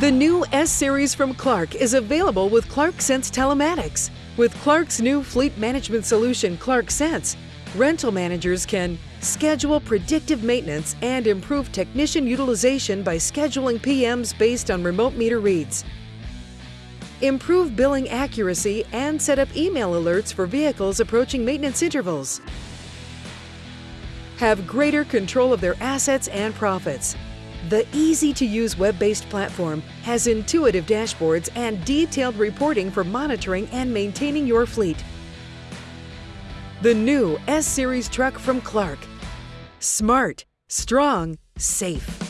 The new S Series from Clark is available with Clark Sense Telematics. With Clark's new fleet management solution, Clark Sense, rental managers can schedule predictive maintenance and improve technician utilization by scheduling PMs based on remote meter reads. Improve billing accuracy and set up email alerts for vehicles approaching maintenance intervals. Have greater control of their assets and profits. The easy to use web based platform has intuitive dashboards and detailed reporting for monitoring and maintaining your fleet. The new S Series truck from Clark. Smart, strong, safe.